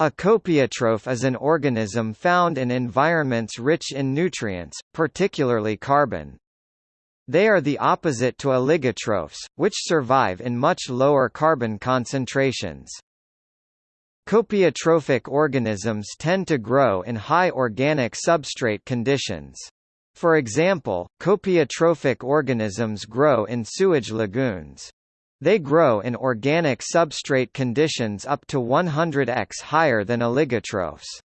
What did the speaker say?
A copiotroph is an organism found in environments rich in nutrients, particularly carbon. They are the opposite to oligotrophs, which survive in much lower carbon concentrations. Copiotrophic organisms tend to grow in high organic substrate conditions. For example, copiotrophic organisms grow in sewage lagoons. They grow in organic substrate conditions up to 100x higher than oligotrophs.